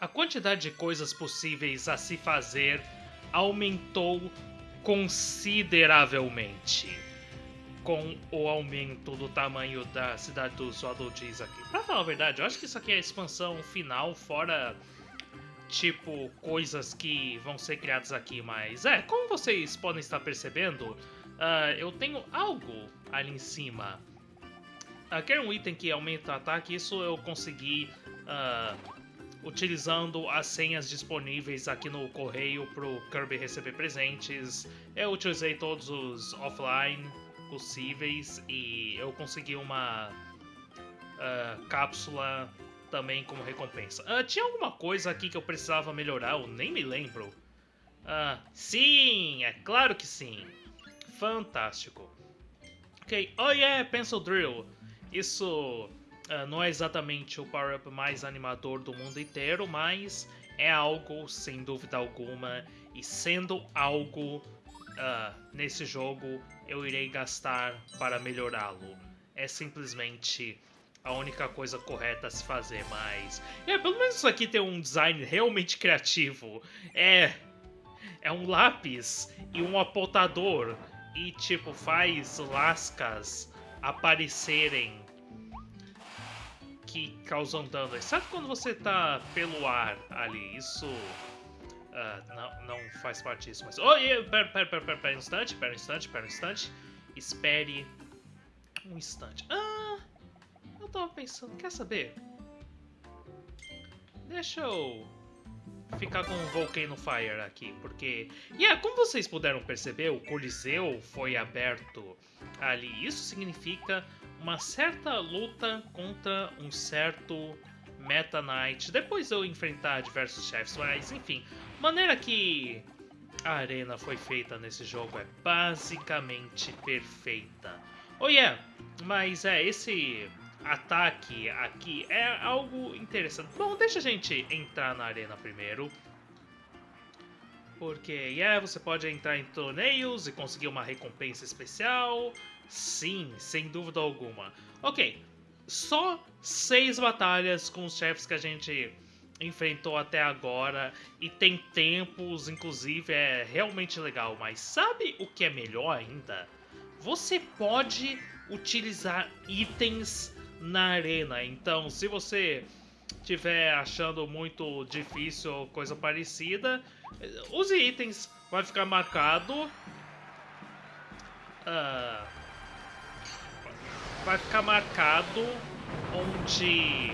a quantidade de coisas possíveis a se fazer aumentou consideravelmente com o aumento do tamanho da cidade dos Waddle aqui. Pra falar a verdade, eu acho que isso aqui é a expansão final, fora tipo coisas que vão ser criadas aqui, mas é, como vocês podem estar percebendo, uh, eu tenho algo ali em cima. Uh, quer um item que aumenta o ataque, isso eu consegui uh, utilizando as senhas disponíveis aqui no correio para o Kirby receber presentes. Eu utilizei todos os offline possíveis e eu consegui uma uh, cápsula também como recompensa. Uh, tinha alguma coisa aqui que eu precisava melhorar? Eu nem me lembro. Uh, sim, é claro que sim. Fantástico. Ok, oh yeah, Pencil Drill. Isso uh, não é exatamente o power-up mais animador do mundo inteiro, mas é algo, sem dúvida alguma, e sendo algo uh, nesse jogo, eu irei gastar para melhorá-lo. É simplesmente a única coisa correta a se fazer, mas... É, pelo menos isso aqui tem um design realmente criativo. É... É um lápis e um apontador e, tipo, faz lascas aparecerem que causam dano. Exceto quando você tá pelo ar ali. Isso uh, não, não faz parte disso. Mas... Oh, yeah, pera, pera, pera, pera, pera um instante, pera um instante, pera um instante. Espere um instante. Ah, eu tava pensando, quer saber? Deixa eu ficar com o Volcano Fire aqui, porque... Yeah, como vocês puderam perceber, o Coliseu foi aberto ali. Isso significa uma certa luta contra um certo Meta Knight. Depois eu enfrentar diversos chefes, mas enfim. maneira que a arena foi feita nesse jogo é basicamente perfeita. Oh yeah, mas é, esse ataque aqui é algo interessante. Bom, deixa a gente entrar na arena primeiro. Porque, yeah, você pode entrar em torneios e conseguir uma recompensa especial. Sim, sem dúvida alguma. Ok, só seis batalhas com os chefes que a gente enfrentou até agora e tem tempos, inclusive é realmente legal. Mas sabe o que é melhor ainda? Você pode utilizar itens na arena. Então, se você estiver achando muito difícil ou coisa parecida, use itens. Vai ficar marcado. Uh, vai ficar marcado onde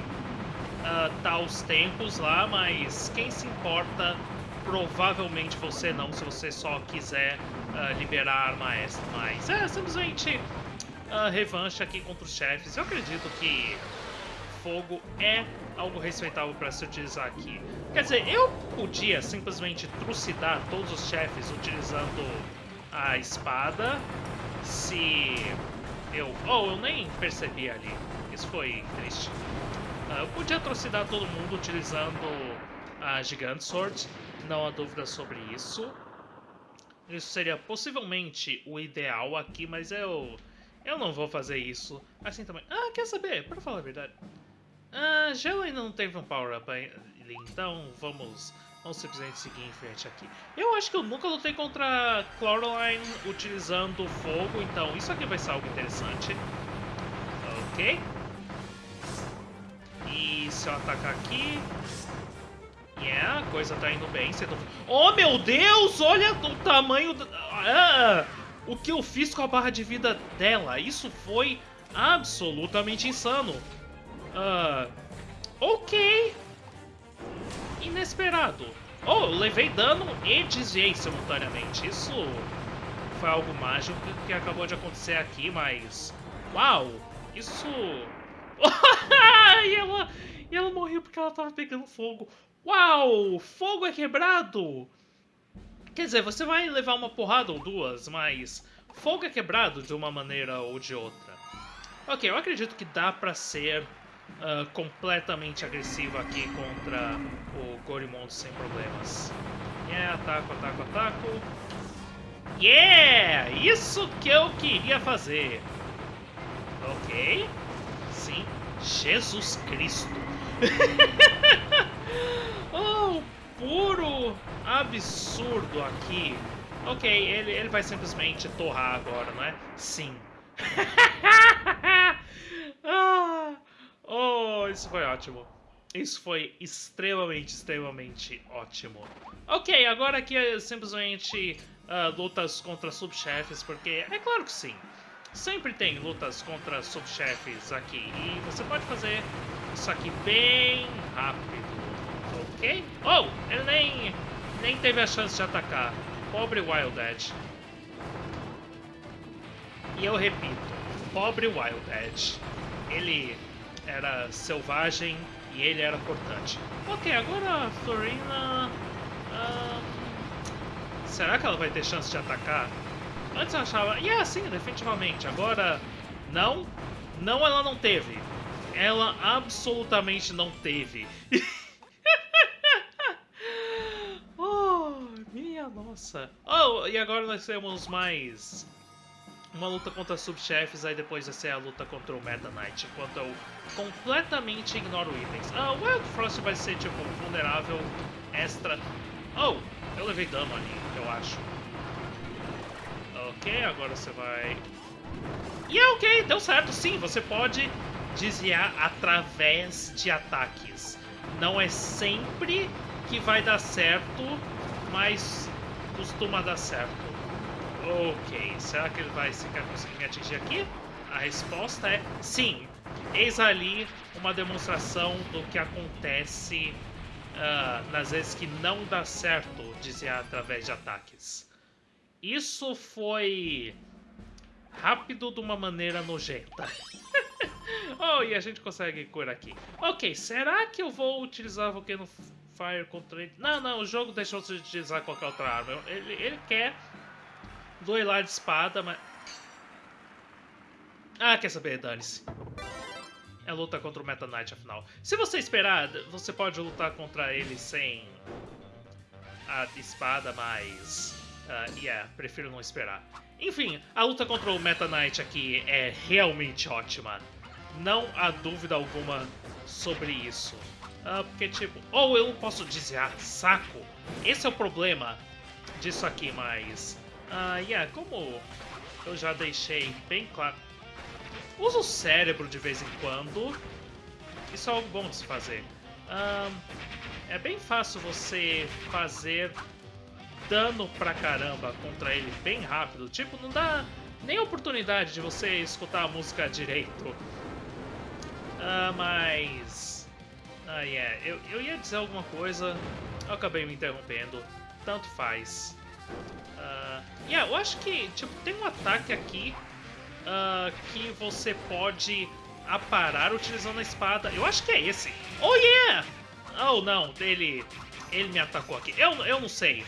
uh, tá os tempos lá, mas quem se importa, provavelmente você não, se você só quiser uh, liberar a arma extra. Mas é simplesmente uh, revanche aqui contra os chefes. Eu acredito que fogo é algo respeitável para se utilizar aqui. Quer dizer, eu podia simplesmente trucidar todos os chefes utilizando a espada, se eu... Oh, eu nem percebi ali. Isso foi triste. Uh, eu podia atrocidar todo mundo utilizando a Gigant Sword. Não há dúvida sobre isso. Isso seria possivelmente o ideal aqui, mas eu... Eu não vou fazer isso. Assim também... Ah, quer saber? Para falar a verdade... Ah, Gelo ainda não teve um power-up então vamos Vamos simplesmente seguir em frente aqui. Eu acho que eu nunca lutei contra Cloraline utilizando fogo, então isso aqui vai ser algo interessante. Ok. E se eu atacar aqui... Yeah, a coisa tá indo bem. Tô... Oh, meu Deus! Olha o tamanho... Da... Ah, o que eu fiz com a barra de vida dela. Isso foi absolutamente insano. Uh, ok inesperado. Oh, levei dano e desviei simultaneamente. Isso foi algo mágico que acabou de acontecer aqui, mas... Uau! Isso... e, ela, e ela morreu porque ela tava pegando fogo. Uau! Fogo é quebrado! Quer dizer, você vai levar uma porrada ou duas, mas... Fogo é quebrado de uma maneira ou de outra. Ok, eu acredito que dá pra ser uh, completamente agressivo aqui contra o Gorimon sem problemas. Yeah, ataco, ataco, ataco. Yeah! Isso que eu queria fazer. Ok. Sim. Jesus Cristo. absurdo aqui. Ok, ele, ele vai simplesmente torrar agora, não é? Sim. ah, oh, isso foi ótimo. Isso foi extremamente, extremamente ótimo. Ok, agora aqui é simplesmente uh, lutas contra subchefes, porque é claro que sim. Sempre tem lutas contra subchefes aqui. E você pode fazer isso aqui bem rápido. Ok? Oh, ele nem, nem teve a chance de atacar. Pobre Wild Edge. E eu repito, pobre Wild Edge. Ele era selvagem e ele era cortante. Ok, agora a Florina... será que ela vai ter chance de atacar? Antes eu achava... Yeah, sim, definitivamente. Agora, não. Não, ela não teve. Ela absolutamente não teve. oh, minha nossa. Oh, e agora nós temos mais uma luta contra subchefes, aí depois vai ser a luta contra o Meta Knight, enquanto eu completamente ignoro itens. Ah, o Wild Frost vai ser, tipo, vulnerável extra. Oh, eu levei dano ali, eu acho. Ok, agora você vai... E é ok, deu certo, sim, você pode desviar através de ataques. Não é sempre que vai dar certo, mas costuma dar certo. Ok, será que ele vai sequer conseguir me atingir aqui? A resposta é sim. Eis ali uma demonstração do que acontece uh, nas vezes que não dá certo desviar através de ataques. Isso foi rápido de uma maneira nojenta. oh, e a gente consegue curar aqui. Ok, será que eu vou utilizar Volcano Fire contra ele? Não, não, o jogo deixou de utilizar qualquer outra arma. Ele, ele quer duelar de espada, mas... Ah, quer saber, dane-se. É luta contra o Meta Knight, afinal. Se você esperar, você pode lutar contra ele sem a espada, mas... Uh, yeah, prefiro não esperar. Enfim, a luta contra o Meta Knight aqui é realmente ótima. Não há dúvida alguma sobre isso. Uh, porque, tipo... Ou eu posso desviar, saco. Esse é o problema disso aqui, mas... Ah, yeah, como eu já deixei bem claro, usa o cérebro de vez em quando. Isso é algo bom de se fazer. É bem fácil você fazer dano pra caramba contra ele bem rápido. Tipo, não dá nem oportunidade de você escutar a música direito. Uh, mas... Ah, yeah. Eu, eu ia dizer alguma coisa, eu acabei me interrompendo. Tanto faz. Uh, yeah, eu acho que tipo, tem um ataque aqui uh, que você pode aparar utilizando a espada. Eu acho que é esse. Oh, yeah! Oh, não, ele, ele me atacou aqui. Eu, eu não sei.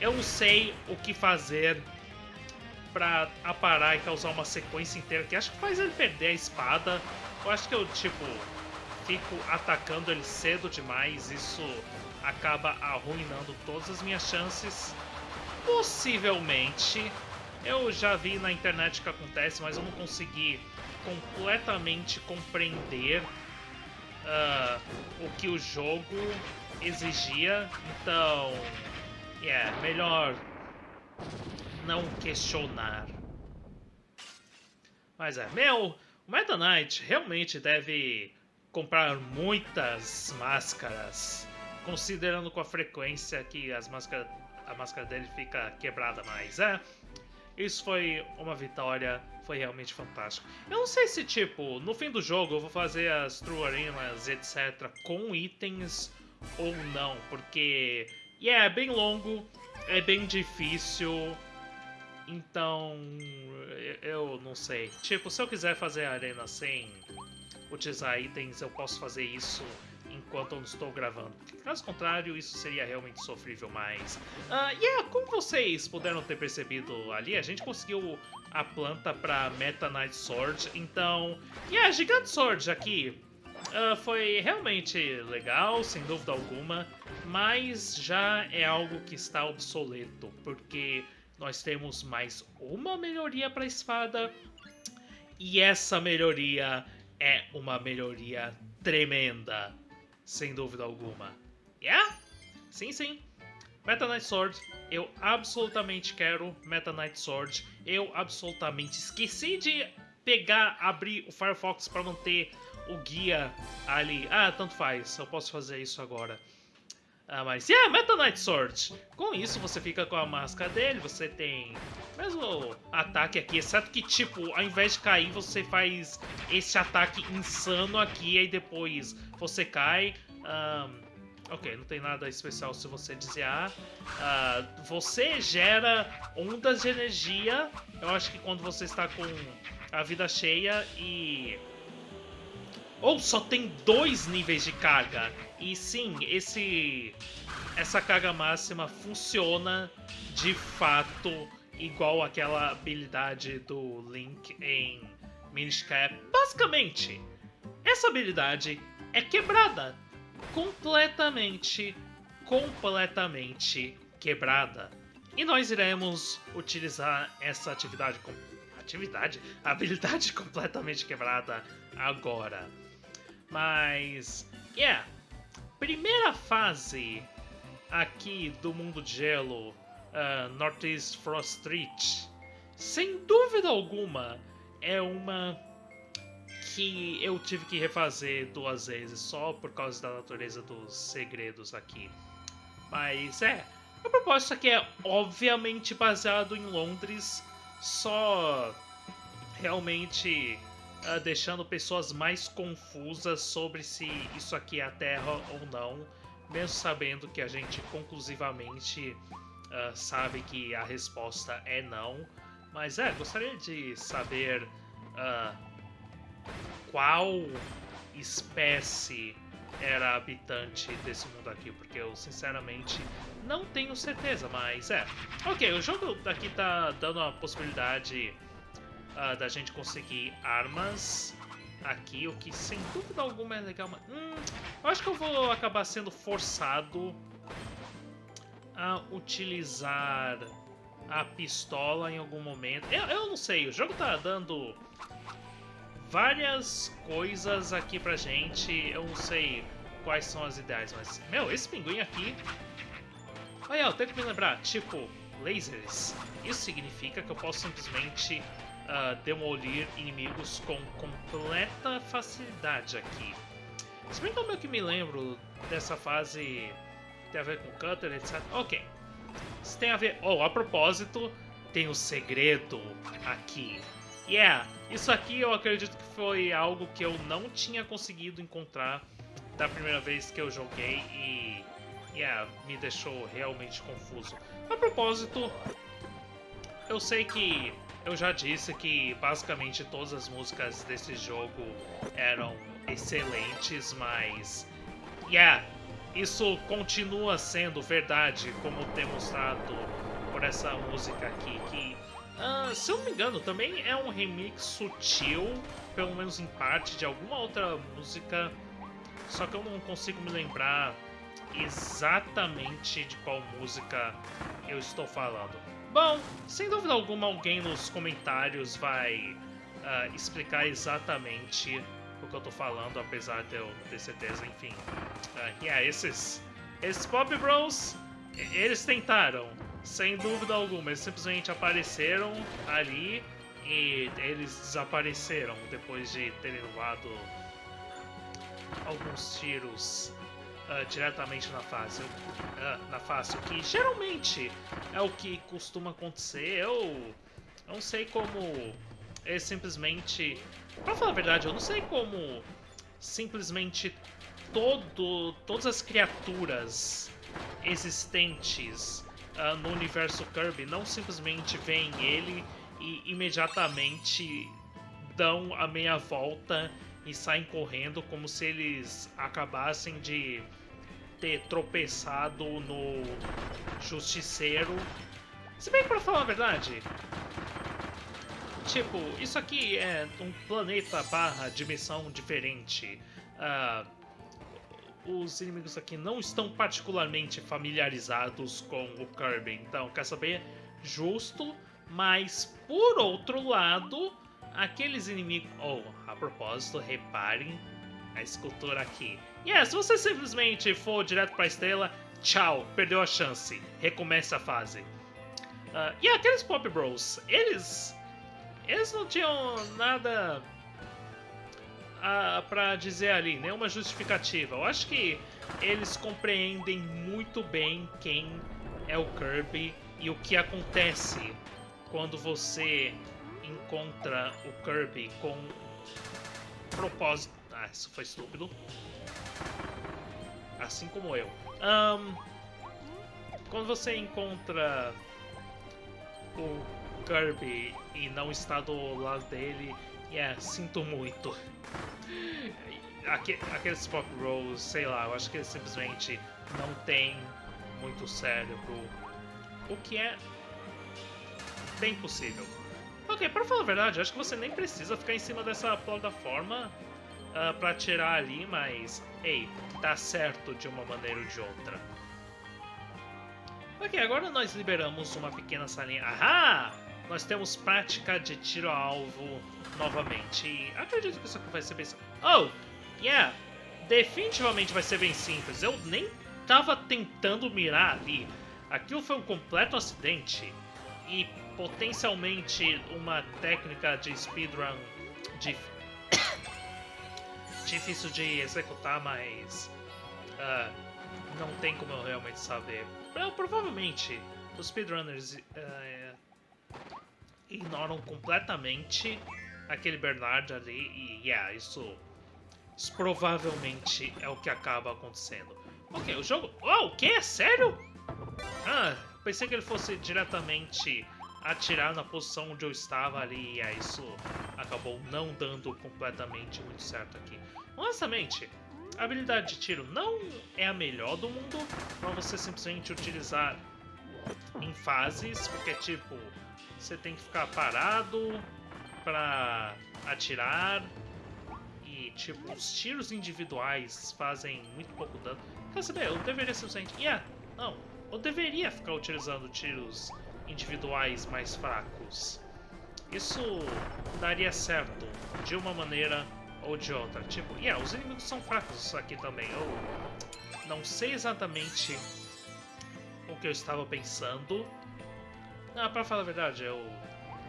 Eu não sei o que fazer pra aparar e causar uma sequência inteira que acho que faz ele perder a espada. Eu acho que eu, tipo, fico atacando ele cedo demais. Isso acaba arruinando todas as minhas chances. Possivelmente, eu já vi na internet o que acontece, mas eu não consegui completamente compreender uh, o que o jogo exigia. Então, é yeah, melhor não questionar. Mas é, meu, o Meta Knight realmente deve comprar muitas máscaras, considerando com a frequência que as máscaras a máscara dele fica quebrada mais. É, isso foi uma vitória, foi realmente fantástico. Eu não sei se, tipo, no fim do jogo eu vou fazer as True Arenas, etc., com itens ou não, porque, yeah, é bem longo, é bem difícil, então, eu não sei. Tipo, se eu quiser fazer a arena sem utilizar itens, eu posso fazer isso enquanto eu não estou gravando. Caso contrário, isso seria realmente sofrível, mas... Uh, yeah, como vocês puderam ter percebido ali, a gente conseguiu a planta para Meta Knight Sword, então... Yeah, Gigante Sword aqui uh, foi realmente legal, sem dúvida alguma, mas já é algo que está obsoleto, porque nós temos mais uma melhoria para a espada, e essa melhoria é uma melhoria tremenda sem dúvida alguma. Yeah? Sim, sim. Meta Knight Sword, eu absolutamente quero Meta Knight Sword. Eu absolutamente esqueci de pegar, abrir o Firefox para manter o guia ali. Ah, tanto faz, eu posso fazer isso agora. Ah, mas yeah, Meta Knight Sword. Com isso você fica com a máscara dele, você tem mesmo ataque aqui, exceto que tipo, ao invés de cair, você faz esse ataque insano aqui, e depois você cai. Um, ok, não tem nada especial se você desviar. Uh, você gera ondas de energia, eu acho que quando você está com a vida cheia e ou só tem dois níveis de carga. E sim, esse essa carga máxima funciona de fato igual aquela habilidade do Link em Minish Cap. Basicamente, essa habilidade é quebrada. Completamente, completamente quebrada. E nós iremos utilizar essa atividade atividade, habilidade completamente quebrada agora. Mas, yeah, primeira fase aqui do mundo de gelo, uh, Northeast Frost Street, sem dúvida alguma, é uma que eu tive que refazer duas vezes só por causa da natureza dos segredos aqui. Mas é, a proposta aqui é obviamente baseado em Londres, só realmente uh, deixando pessoas mais confusas sobre se isso aqui é a Terra ou não, mesmo sabendo que a gente conclusivamente uh, sabe que a resposta é não. Mas é, gostaria de saber uh, qual espécie era habitante desse mundo aqui, porque eu sinceramente não tenho certeza, mas é. Ok, o jogo daqui tá dando a possibilidade uh, da gente conseguir armas aqui, o que sem dúvida alguma é legal. Mas, hum, eu acho que eu vou acabar sendo forçado a utilizar a pistola em algum momento. Eu, eu não sei, o jogo tá dando várias coisas aqui pra gente. Eu não sei quais são as ideias, mas, meu, esse pinguim aqui... Olha, eu tenho que me lembrar, tipo, lasers. Isso significa que eu posso simplesmente uh, demolir inimigos com completa facilidade aqui. Se bem que eu que me lembro dessa fase tem a ver com Cutter, etc. Ok. Isso tem a ver... Oh, a propósito, tem um segredo aqui. Yeah, isso aqui eu acredito que foi algo que eu não tinha conseguido encontrar da primeira vez que eu joguei e... Yeah, me deixou realmente confuso. A propósito, eu sei que eu já disse que basicamente todas as músicas desse jogo eram excelentes, mas. Yeah, isso continua sendo verdade, como demonstrado por essa música aqui, que, uh, se eu não me engano, também é um remix sutil, pelo menos em parte, de alguma outra música, só que eu não consigo me lembrar exatamente de qual música eu estou falando. Bom, sem dúvida alguma alguém nos comentários vai uh, explicar exatamente o que eu tô falando, apesar de eu ter certeza, enfim. Uh, yeah, esses, esses Pop Bros, eles tentaram, sem dúvida alguma, eles simplesmente apareceram ali e eles desapareceram depois de terem levado alguns tiros uh, diretamente na face, uh, na face, o que geralmente é o que costuma acontecer. Eu não sei como é simplesmente, para falar a verdade, eu não sei como simplesmente todo, todas as criaturas existentes uh, no universo Kirby não simplesmente veem ele e imediatamente dão a meia volta e saem correndo como se eles acabassem de ter tropeçado no Justiceiro. Se bem que pra falar a verdade, tipo, isso aqui é um planeta barra dimensão diferente. Uh, os inimigos aqui não estão particularmente familiarizados com o Kirby, então quer saber? Justo, mas por outro lado, aqueles inimigos. Oh, a propósito, reparem a escultura aqui. E yeah, se você simplesmente for direto para a estrela, tchau, perdeu a chance, recomeça a fase. Uh, e aqueles Pop Bros, eles. Eles não tinham nada uh, pra dizer ali, nenhuma justificativa. Eu acho que eles compreendem muito bem quem é o Kirby e o que acontece quando você encontra o Kirby com propósito. Ah, isso foi estúpido. Assim como eu. Um, quando você encontra o Kirby e não está do lado dele, yeah, sinto muito. aqueles Pop Rolls, sei lá, eu acho que eles simplesmente não têm muito cérebro. O que é bem possível. Ok, para falar a verdade, acho que você nem precisa ficar em cima dessa plataforma uh, para tirar ali, mas, ei, tá certo de uma maneira ou de outra. Ok, agora nós liberamos uma pequena salinha. Ahá! Nós temos prática de tiro a alvo novamente. E acredito que isso aqui vai ser bem... Oh! Yeah! Definitivamente vai ser bem simples. Eu nem tava tentando mirar ali. Aquilo foi um completo acidente. E potencialmente uma técnica de speedrun dif... difícil de executar, mas uh, não tem como eu realmente saber. Provavelmente os speedrunners uh, ignoram completamente aquele Bernard ali e yeah, isso, isso provavelmente é o que acaba acontecendo. Ok, o jogo... Oh, o que? Sério? Ah, pensei que ele fosse diretamente atirar na posição onde eu estava ali, e aí isso acabou não dando completamente muito certo aqui. Honestamente, a habilidade de tiro não é a melhor do mundo para você simplesmente utilizar em fases, porque tipo, você tem que ficar parado para atirar e tipo, os tiros individuais fazem muito pouco dano. Quer saber, eu deveria simplesmente... Yeah, não, eu deveria ficar utilizando tiros individuais mais fracos. Isso daria certo de uma maneira ou de outra. Tipo, yeah, os inimigos são fracos aqui também. Eu não sei exatamente o que eu estava pensando. Ah, pra falar a verdade, eu,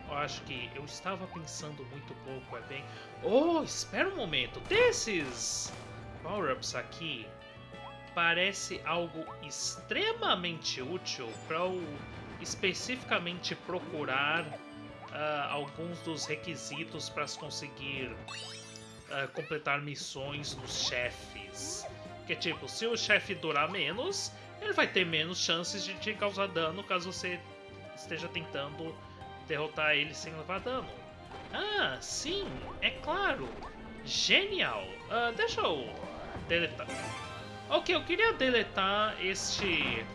eu acho que eu estava pensando muito pouco, é bem... Oh, espera um momento, desses power-ups aqui parece algo extremamente útil para o especificamente procurar uh, alguns dos requisitos para se conseguir uh, completar missões dos chefes. Que tipo, se o chefe durar menos, ele vai ter menos chances de te causar dano caso você esteja tentando derrotar ele sem levar dano. Ah, sim, é claro. Genial. Uh, deixa eu deletar. Ok, eu queria deletar este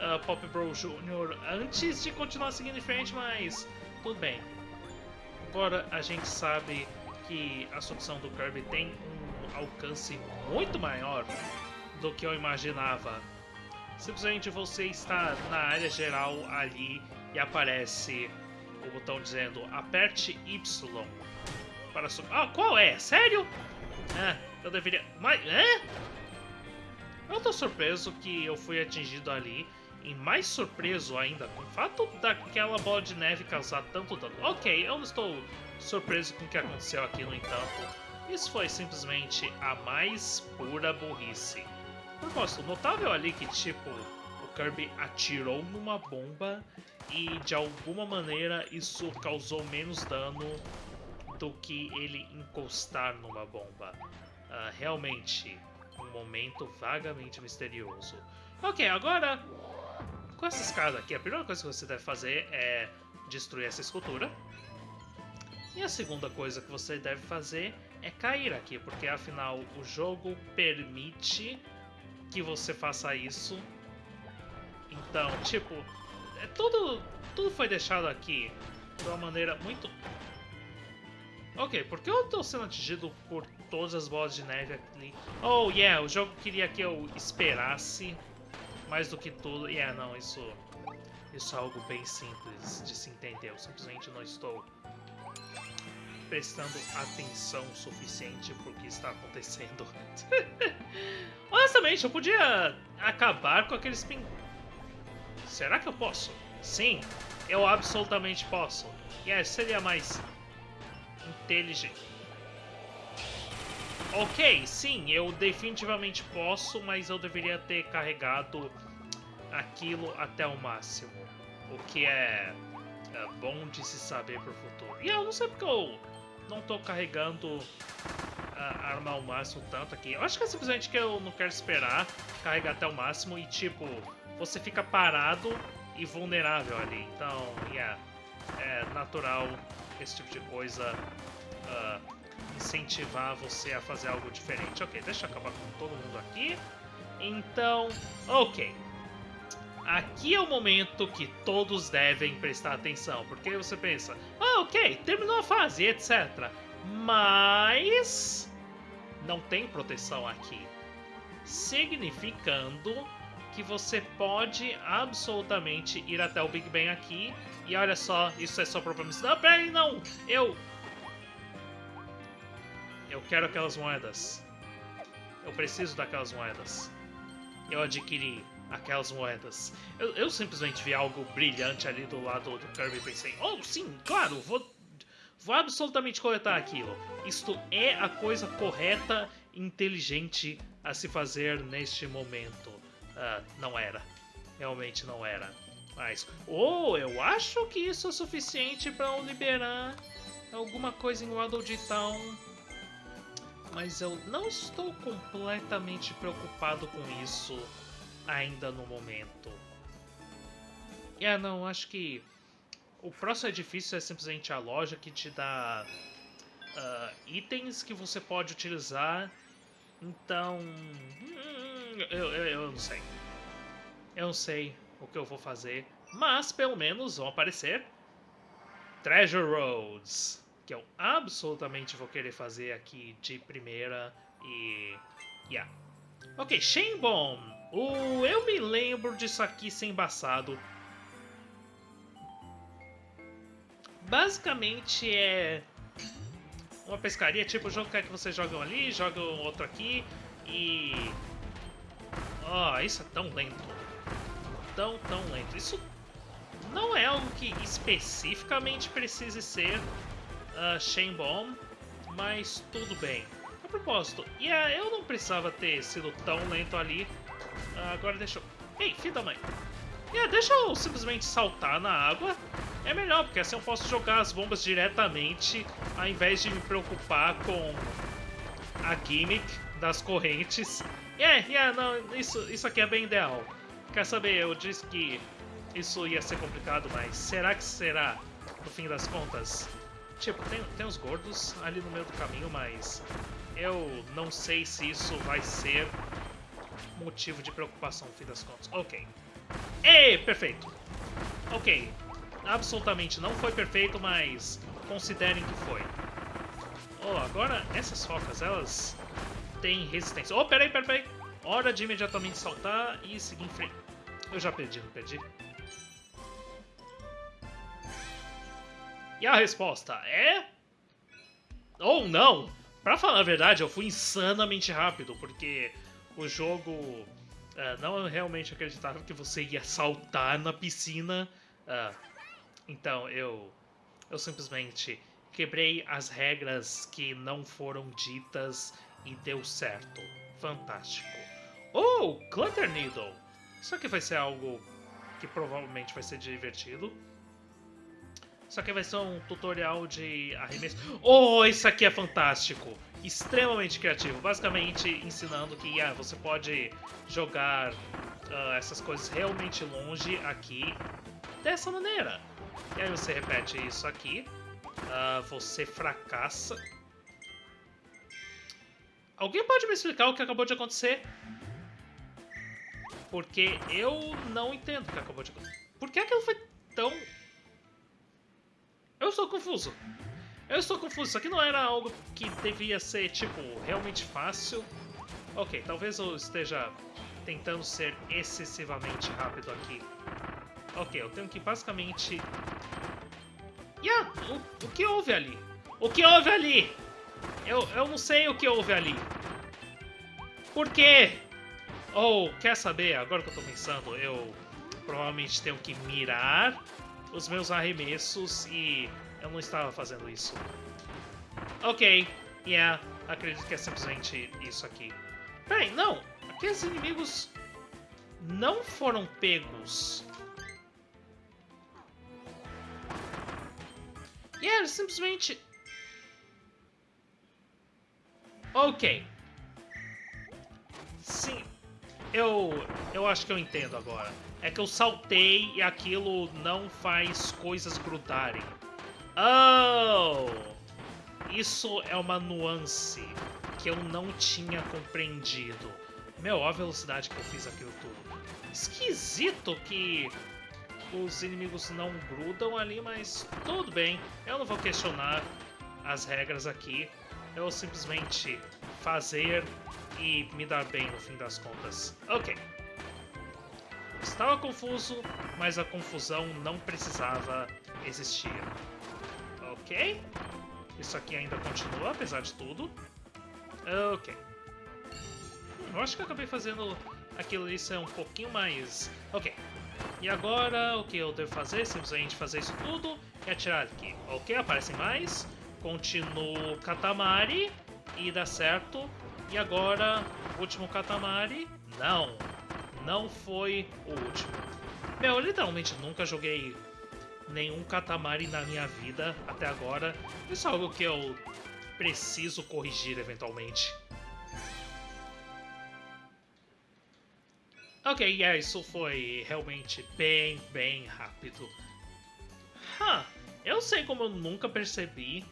uh, Pop Bro Jr. antes de continuar seguindo em frente, mas tudo bem. Agora a gente sabe que a solução do Kirby tem um alcance muito maior do que eu imaginava. Simplesmente você está na área geral ali e aparece o botão dizendo aperte Y para subir. Ah, qual é? Sério? Ah, eu deveria. Mas. Eu tô surpreso que eu fui atingido ali e mais surpreso ainda com o fato daquela bola de neve causar tanto dano. Ok, eu não estou surpreso com o que aconteceu aqui, no entanto. Isso foi simplesmente a mais pura burrice. Propósito, notável ali que, tipo, o Kirby atirou numa bomba e, de alguma maneira, isso causou menos dano do que ele encostar numa bomba. Uh, realmente, um momento vagamente misterioso. Ok, agora com essa escada aqui, a primeira coisa que você deve fazer é destruir essa escultura. E a segunda coisa que você deve fazer é cair aqui, porque afinal o jogo permite que você faça isso. Então, tipo, é tudo, tudo foi deixado aqui de uma maneira muito... Ok, por que eu estou sendo atingido por todas as bolas de neve ali? Oh, yeah, o jogo queria que eu esperasse mais do que tudo. Yeah, não, isso, isso é algo bem simples de se entender. Eu simplesmente não estou prestando atenção suficiente pro que está acontecendo. Honestamente, eu podia acabar com aqueles pin... Será que eu posso? Sim, eu absolutamente posso. E yeah, seria mais inteligente. Ok, sim, eu definitivamente posso, mas eu deveria ter carregado aquilo até o máximo. O que é, é bom de se saber pro futuro. E eu não sei porque eu não tô carregando a arma ao máximo tanto aqui. Eu acho que é simplesmente que eu não quero esperar carregar até o máximo e, tipo, você fica parado e vulnerável ali. Então, yeah, é natural esse tipo de coisa uh, incentivar você a fazer algo diferente. Ok, deixa eu acabar com todo mundo aqui. Então, ok. Aqui é o momento que todos devem prestar atenção, porque você pensa, ah, ok, terminou a fase, etc. Mas não tem proteção aqui, significando que você pode absolutamente ir até o Big Bang aqui e olha só, isso é só promessa. Não, peraí, não! Eu... Eu quero aquelas moedas. Eu preciso daquelas moedas. Eu adquiri aquelas moedas. Eu, eu, simplesmente vi algo brilhante ali do lado do Kirby e pensei, oh sim, claro, vou, vou absolutamente coletar aquilo. Isto é a coisa correta e inteligente a se fazer neste momento. Uh, não era. Realmente não era. Mas, oh, eu acho que isso é suficiente para liberar alguma coisa em Waddle Town. Mas eu não estou completamente preocupado com isso ainda no momento. É, não, acho que o próximo edifício é simplesmente a loja que te dá uh, itens que você pode utilizar. Então, hum, eu, eu, eu não sei. Eu não sei o que eu vou fazer, mas pelo menos vão aparecer Treasure Roads, que eu absolutamente vou querer fazer aqui de primeira e... Yeah. Ok, Shenbon eu me lembro disso aqui ser embaçado. Basicamente é uma pescaria, tipo o jogo quer que você jogue um ali, joga outro aqui e... Oh, isso é tão lento. Tão, tão lento. Isso não é algo que especificamente precise ser uh, Shane Bomb, mas tudo bem. A propósito, yeah, eu não precisava ter sido tão lento ali ah, agora deixa eu... Ei, filho da mãe. Yeah, deixa eu simplesmente saltar na água. É melhor, porque assim eu posso jogar as bombas diretamente, ao invés de me preocupar com a gimmick das correntes. Yeah, yeah, não, isso, isso aqui é bem ideal. Quer saber, eu disse que isso ia ser complicado, mas será que será, no fim das contas? Tipo, tem, tem os gordos ali no meio do caminho, mas eu não sei se isso vai ser motivo de preocupação, no fim das contas. Ok. Ei, perfeito. Ok. Absolutamente não foi perfeito, mas considerem que foi. Oh, agora essas focas, elas têm resistência. Oh, peraí, peraí, peraí. Hora de imediatamente saltar e seguir em frente. Eu já perdi, não perdi? E a resposta é... Ou não! Pra falar a verdade, eu fui insanamente rápido, porque o jogo uh, não realmente acreditava que você ia saltar na piscina. Uh, então eu, eu simplesmente quebrei as regras que não foram ditas e deu certo. Fantástico. Oh, Clutter Needle! Isso aqui vai ser algo que provavelmente vai ser divertido. Isso aqui vai ser um tutorial de arremesso. Oh, isso aqui é fantástico! Extremamente criativo. Basicamente ensinando que yeah, você pode jogar uh, essas coisas realmente longe aqui dessa maneira. E aí você repete isso aqui. Uh, você fracassa. Alguém pode me explicar o que acabou de acontecer? Porque eu não entendo o que acabou de acontecer. Por que aquilo foi tão eu estou confuso. Eu estou confuso. Isso aqui não era algo que devia ser, tipo, realmente fácil. Ok, talvez eu esteja tentando ser excessivamente rápido aqui. Ok, eu tenho que basicamente... Yeah, o, o que houve ali? O que houve ali? Eu, eu não sei o que houve ali. Por quê? Ou, oh, quer saber? Agora que eu tô pensando, eu provavelmente tenho que mirar os meus arremessos e eu não estava fazendo isso. Ok, yeah, acredito que é simplesmente isso aqui. Peraí, não, aqueles inimigos não foram pegos. E yeah, simplesmente... Ok. Sim, eu, eu acho que eu entendo agora. É que eu saltei e aquilo não faz coisas grudarem. Oh! Isso é uma nuance que eu não tinha compreendido. Meu, olha a velocidade que eu fiz aquilo tudo. Esquisito que os inimigos não grudam ali, mas tudo bem. Eu não vou questionar as regras aqui. Eu simplesmente fazer e me dar bem no fim das contas. Ok. Estava confuso, mas a confusão não precisava existir. Ok. Isso aqui ainda continua, apesar de tudo. Ok. Hum, eu acho que eu acabei fazendo aquilo ali ser um pouquinho mais... Ok. E agora, o que eu devo fazer? Simplesmente fazer isso tudo e atirar aqui. Ok, aparecem mais. Continuo Katamari e dá certo. E agora, último Katamari. Não, não foi o último. Meu, eu literalmente nunca joguei nenhum Katamari na minha vida até agora. Isso é algo que eu preciso corrigir eventualmente. Ok, yeah, isso foi realmente bem, bem rápido. Huh, eu sei como eu nunca percebi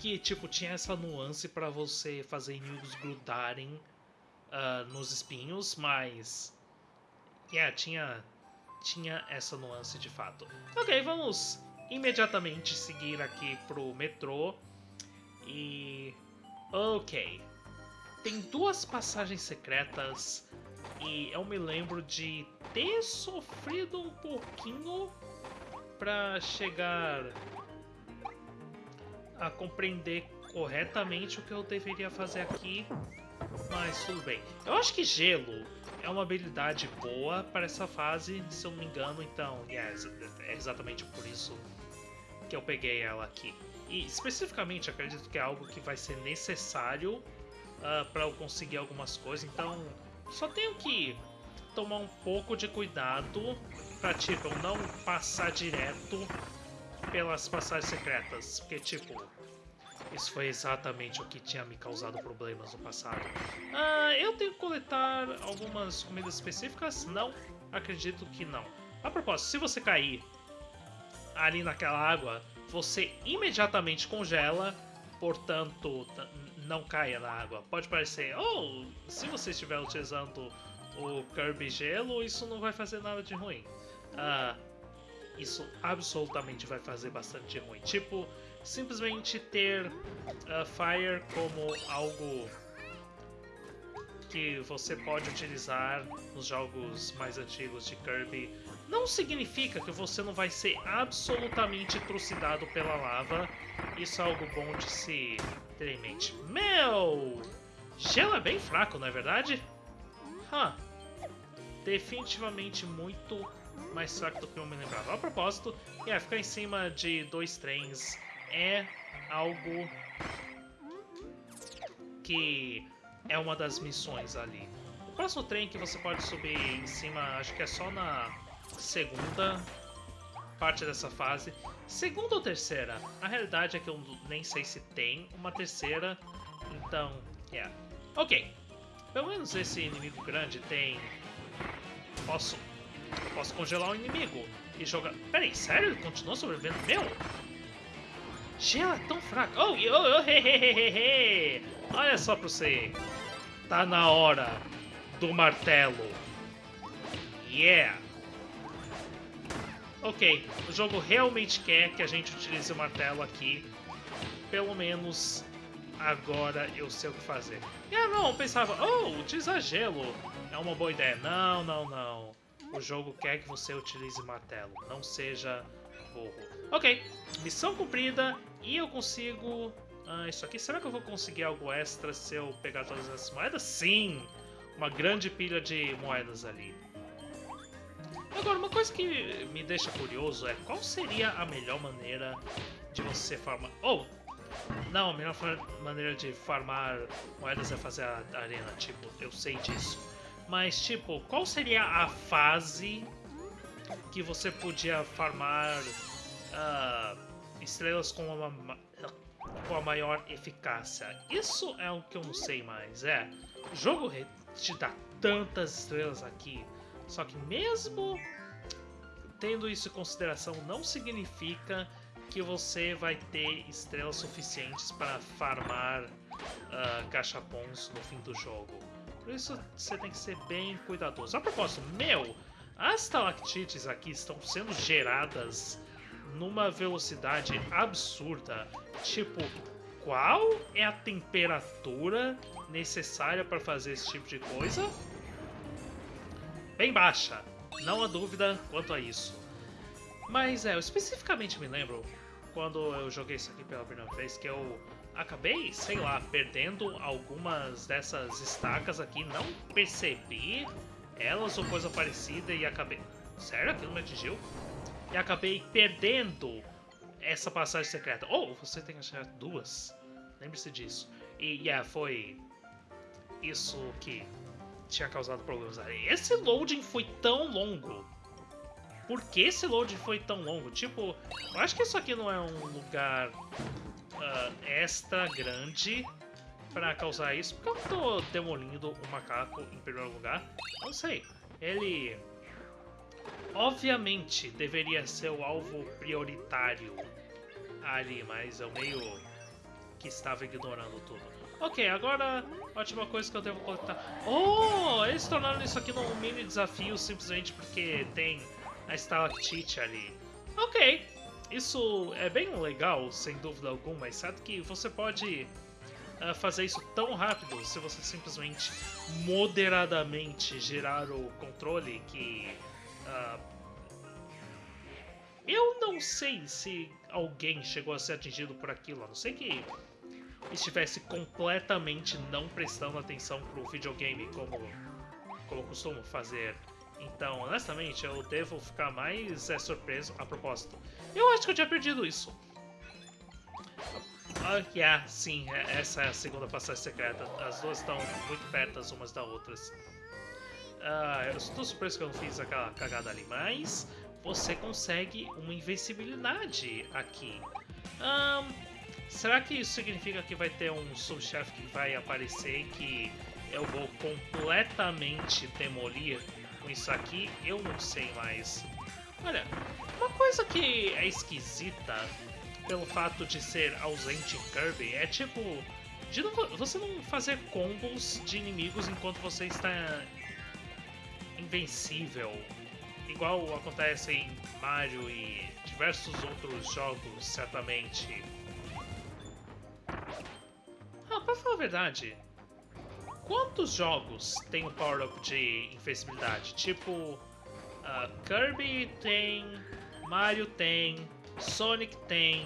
que, tipo, tinha essa nuance para você fazer inimigos grudarem uh, nos espinhos, mas... Yeah, tinha, tinha essa nuance de fato. Ok, vamos imediatamente seguir aqui pro metrô. E... Ok. Tem duas passagens secretas e eu me lembro de ter sofrido um pouquinho para chegar a compreender corretamente o que eu deveria fazer aqui, mas tudo bem. Eu acho que gelo é uma habilidade boa para essa fase, se eu não me engano, então é exatamente por isso que eu peguei ela aqui. E especificamente acredito que é algo que vai ser necessário uh, ah, para eu conseguir algumas coisas, então só tenho que tomar um pouco de cuidado para tipo, não passar direto pelas passagens secretas, porque tipo, isso foi exatamente o que tinha me causado problemas no passado. Ah, eu tenho que coletar algumas comidas específicas? Não, acredito que não. A propósito, se você cair ali naquela água, você imediatamente congela, portanto, não caia na água. Pode parecer, oh, se você estiver utilizando o Kirby Gelo, isso não vai fazer nada de ruim. Ah, isso absolutamente vai fazer bastante ruim. Tipo, simplesmente ter uh, Fire como algo que você pode utilizar nos jogos mais antigos de Kirby não significa que você não vai ser absolutamente trucidado pela lava. Isso é algo bom de se ter em mente. Meu! Gelo é bem fraco, não é verdade? Huh. Definitivamente muito mais fraco do que eu me lembrava. A propósito, yeah, ficar em cima de dois trens é algo que é uma das missões ali. O próximo trem que você pode subir em cima, acho que é só na segunda parte dessa fase. Segunda ou terceira? A realidade é que eu nem sei se tem uma terceira, então, yeah. Ok, pelo menos esse inimigo grande tem... Posso... Posso congelar o inimigo e jogar... Peraí, sério? Ele continua sobrevivendo? Meu! Gelo é tão fraco. Oh, oh, oh, he, he, he, he. Olha só pra você. Tá na hora do martelo. Yeah. Ok, o jogo realmente quer que a gente utilize o martelo aqui. Pelo menos agora eu sei o que fazer. E ah não, eu pensava, oh, utilizar gelo é uma boa ideia. Não, não, não. O jogo quer que você utilize martelo, não seja burro. Ok, missão cumprida e eu consigo Ah, isso aqui, será que eu vou conseguir algo extra se eu pegar todas essas moedas? Sim! Uma grande pilha de moedas ali. Agora, uma coisa que me deixa curioso é qual seria a melhor maneira de você farmar... Oh! Não, a melhor maneira de farmar moedas é fazer a arena, tipo, eu sei disso. Mas, tipo, qual seria a fase que você podia farmar uh, estrelas com uma, com a maior eficácia? Isso é o que eu não sei mais, é. O jogo te dá tantas estrelas aqui, só que mesmo tendo isso em consideração, não significa que você vai ter estrelas suficientes para farmar uh, gachapons no fim do jogo. Por isso você tem que ser bem cuidadoso. A propósito, meu, as estalactites aqui estão sendo geradas numa velocidade absurda. Tipo, qual é a temperatura necessária para fazer esse tipo de coisa? Bem baixa, não há dúvida quanto a isso. Mas é, eu especificamente me lembro quando eu joguei isso aqui pela primeira vez que eu acabei, sei lá, perdendo algumas dessas estacas aqui, não percebi elas ou coisa parecida e acabei... Sério? Aquilo me atingiu? E acabei perdendo essa passagem secreta. Oh, você tem que achar duas. Lembre-se disso. E, yeah, foi isso que tinha causado problemas. Esse loading foi tão longo por que esse load foi tão longo? Tipo, eu acho que isso aqui não é um lugar uh, extra grande para causar isso. Porque eu tô demolindo o macaco em primeiro lugar? Não sei. Ele... Obviamente deveria ser o alvo prioritário ali, mas eu meio que estava ignorando tudo. Ok, agora, ótima coisa que eu devo coletar. Oh, eles tornaram isso aqui num mini desafio simplesmente porque tem a estalactite ali. Ok, isso é bem legal, sem dúvida alguma, sabe que você pode uh, fazer isso tão rápido se você simplesmente moderadamente girar o controle que... Uh, eu não sei se alguém chegou a ser atingido por aquilo, a não ser que estivesse completamente não prestando atenção pro videogame como, como costumo fazer então, honestamente, eu devo ficar mais é, surpreso a propósito. Eu acho que eu tinha perdido isso. Ah, yeah, sim, é, essa é a segunda passagem secreta. As duas estão muito perto umas das outras. Ah, eu estou surpreso que eu não fiz aquela cagada ali, mas você consegue uma invencibilidade aqui. Será que isso significa que vai ter um subchefe que vai aparecer que eu vou completamente demolir isso aqui, eu não sei mais. Olha, uma coisa que é esquisita pelo fato de ser ausente em Kirby é tipo. De não, você não fazer combos de inimigos enquanto você está invencível. Igual acontece em Mario e diversos outros jogos, certamente. Ah, pra falar a verdade, quantos jogos tem o power-up de invencibilidade? Tipo, uh, Kirby tem, Mario tem, Sonic tem,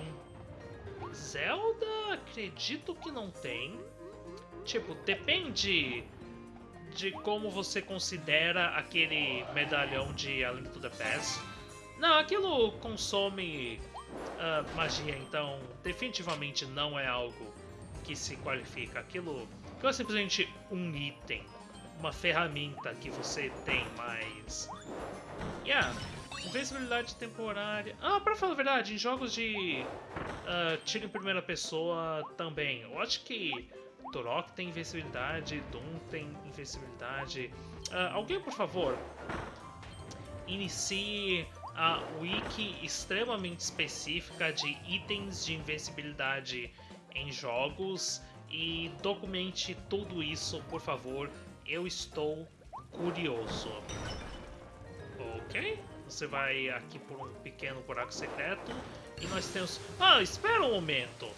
Zelda acredito que não tem. Tipo, depende de como você considera aquele medalhão de A Link to the Past. Não, aquilo consome uh, magia, então definitivamente não é algo que se qualifica. Aquilo não é simplesmente um item, uma ferramenta que você tem mais. Yeah, invencibilidade temporária. Ah, pra falar a verdade, em jogos de uh, tiro em primeira pessoa também. Eu acho que Turok tem invencibilidade, Doom tem invencibilidade. Uh, alguém, por favor, inicie a wiki extremamente específica de itens de invencibilidade em jogos e documente tudo isso, por favor. Eu estou curioso. Ok, você vai aqui por um pequeno buraco secreto e nós temos... Ah, espera um momento!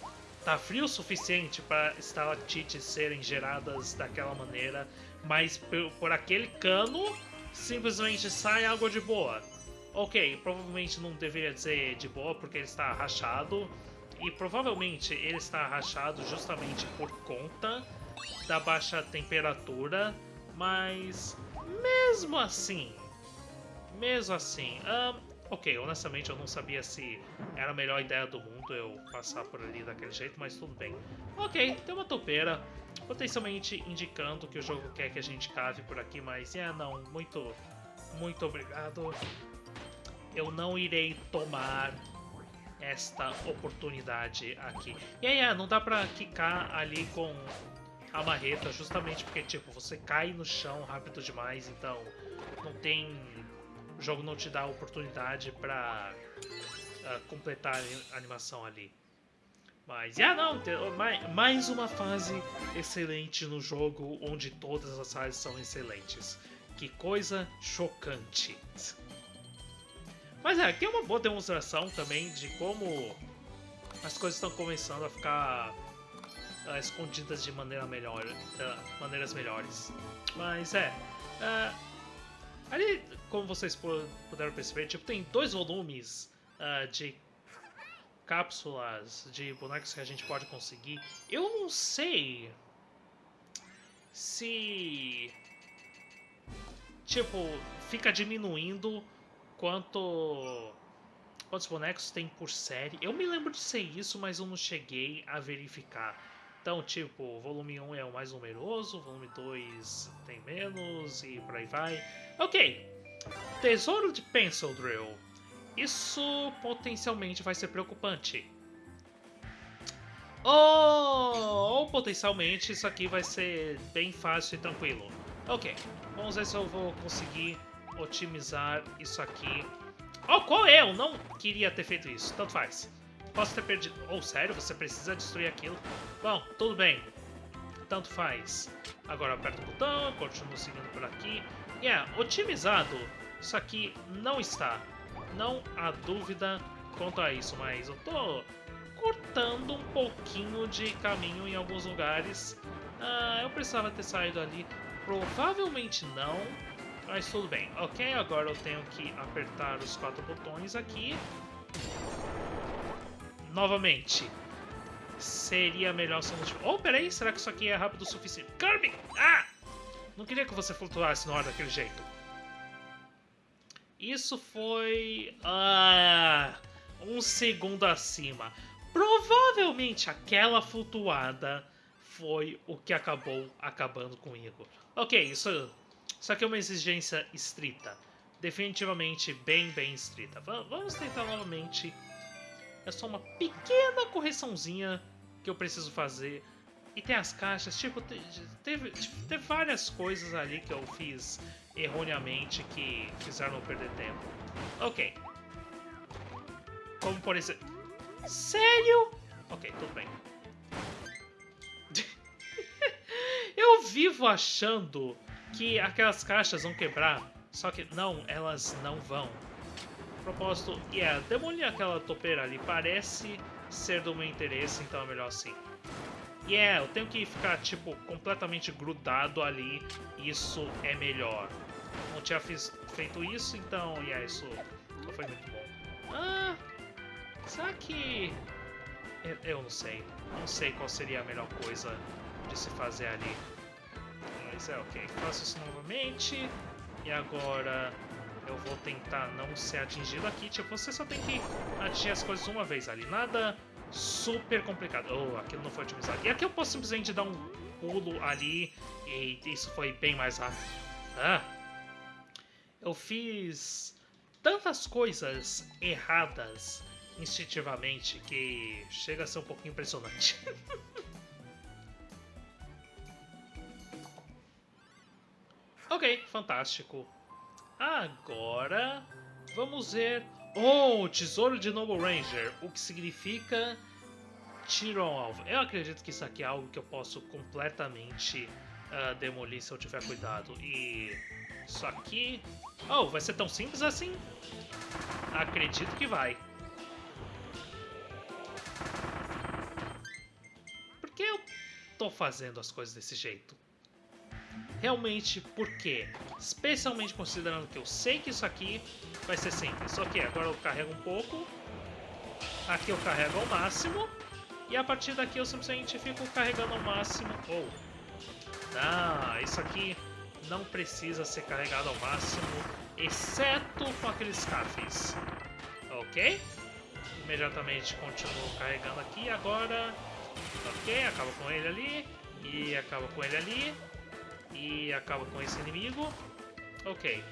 Tá frio o suficiente para estalactites serem geradas daquela maneira, mas por, aquele cano simplesmente sai água de boa. Ok, provavelmente não deveria dizer de boa porque ele está rachado E provavelmente ele está rachado justamente por conta da baixa temperatura, mas mesmo assim, mesmo assim, um, ok, honestamente eu não sabia se era a melhor ideia do mundo eu passar por ali daquele jeito, mas tudo bem. Ok, tem uma topeira, potencialmente indicando que o jogo quer que a gente cave por aqui, mas é, não, muito, muito obrigado. Eu não irei tomar esta oportunidade aqui. E aí, é, não dá pra quicar ali com a marreta, justamente porque, tipo, você cai no chão rápido demais, então não tem... O jogo não te dá oportunidade pra uh, completar a animação ali. Mas, ah, não, mais uma fase excelente no jogo, onde todas as fases são excelentes. Que coisa chocante. Mas é, aqui é uma boa demonstração também de como as coisas estão começando a ficar uh, escondidas de maneira melhor, uh, maneiras melhores. Mas é, uh, ali, como vocês puderam perceber, tipo, tem dois volumes de cápsulas de bonecos que a gente pode conseguir. Eu não sei se tipo fica diminuindo quanto quantos bonecos tem por série. Eu me lembro de ser isso, mas eu não cheguei a verificar. Então, tipo, volume 1 é o mais numeroso, volume 2 tem menos e por aí vai. Ok, Tesouro de Pencil Drill. Isso potencialmente vai ser preocupante. Ou, ou potencialmente isso aqui vai ser bem fácil e tranquilo. Ok, vamos ver se eu vou conseguir otimizar isso aqui. Oh, qual é? Eu não queria ter feito isso. Tanto faz. Posso ter perdido... Oh, sério? Você precisa destruir aquilo? Bom, tudo bem. Tanto faz. Agora aperto o botão, continuo seguindo por aqui. E yeah, é, otimizado, isso aqui não está. Não há dúvida quanto a isso, mas eu tô cortando um pouquinho de caminho em alguns lugares. Ah, eu precisava ter saído ali. Provavelmente não. Mas tudo bem. Ok, agora eu tenho que apertar os quatro botões aqui. Novamente. Seria melhor se eu não... Oh, peraí, será que isso aqui é rápido o suficiente? Kirby! Ah! Não queria que você flutuasse no ar daquele jeito. Isso foi... Ah, um segundo acima. Provavelmente aquela flutuada foi o que acabou acabando comigo. Ok, isso só que é uma exigência estrita. Definitivamente bem, bem estrita. vamos tentar novamente. É só uma pequena correçãozinha que eu preciso fazer. E tem as caixas, tipo, teve, teve várias coisas ali que eu fiz erroneamente que fizeram eu perder tempo. Ok. Como por exemplo... Sério? Ok, tudo bem. eu vivo achando que aquelas caixas vão quebrar, só que não, elas não vão. Propósito, yeah, demolir aquela topeira ali parece ser do meu interesse, então é melhor assim. E yeah, eu tenho que ficar, tipo, completamente grudado ali, isso é melhor. Não tinha fiz, feito isso, então, yeah, isso não foi muito bom. Ah, será que... Eu não sei, não sei qual seria a melhor coisa de se fazer ali. Mas é ok. Faço isso novamente. E agora eu vou tentar não ser atingido aqui. Tipo, você só tem que atingir as coisas uma vez ali. Nada super complicado. Oh, aquilo não foi otimizado. E aqui eu posso simplesmente dar um pulo ali. E isso foi bem mais rápido. Ah! Eu fiz tantas coisas erradas instintivamente que chega a ser um pouquinho impressionante. Ok, fantástico. Agora, vamos ver... Oh, Tesouro de Noble Ranger, o que significa tiro ao alvo. Eu acredito que isso aqui é algo que eu posso completamente uh, demolir se eu tiver cuidado. E isso aqui... Oh, vai ser tão simples assim? Acredito que vai. Por que eu tô fazendo as coisas desse jeito? Realmente por quê? Especialmente considerando que eu sei que isso aqui vai ser simples. Só que agora eu carrego um pouco. Aqui eu carrego ao máximo. E a partir daqui eu simplesmente fico carregando ao máximo. Oh. Não, isso aqui não precisa ser carregado ao máximo, exceto com aqueles cafés. Ok? Imediatamente continuo carregando aqui agora. Ok, acaba com ele ali. E acaba com ele ali. E acaba com esse inimigo. Ok.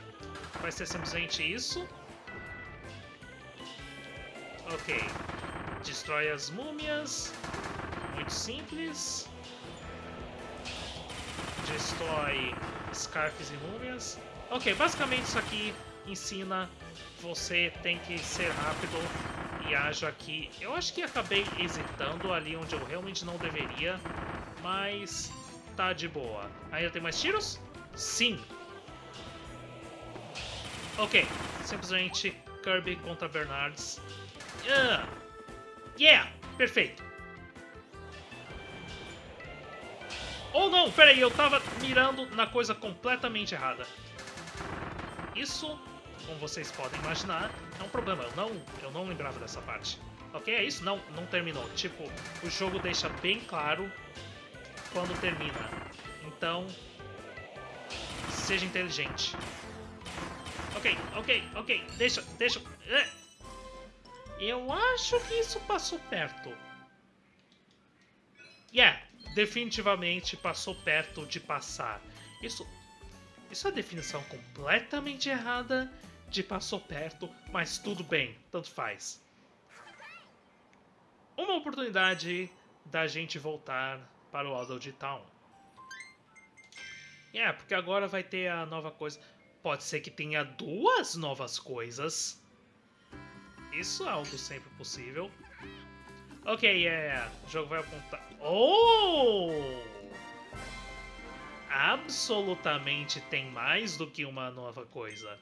Vai ser simplesmente isso. Ok. Destrói as múmias. Muito simples. Destrói Scarfs e múmias. Ok, basicamente isso aqui ensina você tem que ser rápido e ajo aqui. Eu acho que acabei hesitando ali onde eu realmente não deveria, mas tá de boa. Ainda tem mais tiros? Sim. Ok, simplesmente Kirby contra Bernards. Uh, yeah, perfeito. Oh não, peraí, eu tava mirando na coisa completamente errada. Isso, como vocês podem imaginar, é um problema. Eu não, eu não lembrava dessa parte. Ok, é isso? Não, não terminou. Tipo, o jogo deixa bem claro quando termina. Então, seja inteligente. Ok, ok, ok. Deixa, deixa... É. Eu acho que isso passou perto. Yeah, definitivamente passou perto de passar. Isso, isso é a definição completamente errada de passou perto, mas tudo bem, tanto faz. Uma oportunidade da gente voltar para o Adult Town. É, porque agora vai ter a nova coisa. Pode ser que tenha duas novas coisas. Isso é algo sempre possível. Ok, yeah, o jogo vai apontar... Oh! Absolutamente tem mais do que uma nova coisa.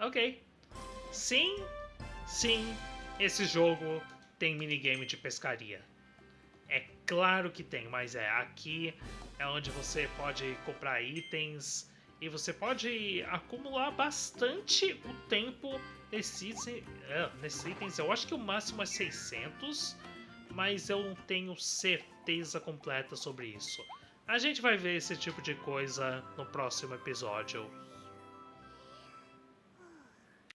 Ok. Sim, sim, esse jogo tem minigame de pescaria. É claro que tem, mas é aqui é onde você pode comprar itens e você pode acumular bastante o tempo nesses, é, nesses itens. Eu acho que o máximo é 600, mas eu não tenho certeza completa sobre isso. A gente vai ver esse tipo de coisa no próximo episódio.